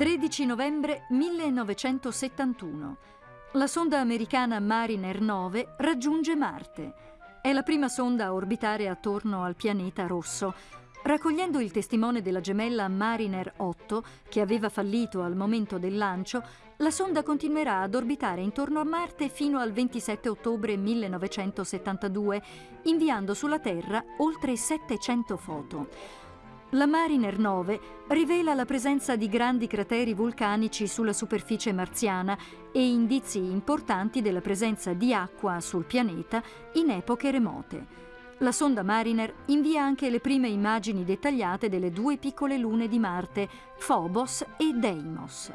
13 novembre 1971. La sonda americana Mariner 9 raggiunge Marte. È la prima sonda a orbitare attorno al pianeta rosso. Raccogliendo il testimone della gemella Mariner 8, che aveva fallito al momento del lancio, la sonda continuerà ad orbitare intorno a Marte fino al 27 ottobre 1972, inviando sulla Terra oltre 700 foto. La Mariner 9 rivela la presenza di grandi crateri vulcanici sulla superficie marziana e indizi importanti della presenza di acqua sul pianeta in epoche remote. La sonda Mariner invia anche le prime immagini dettagliate delle due piccole lune di Marte, Phobos e Deimos.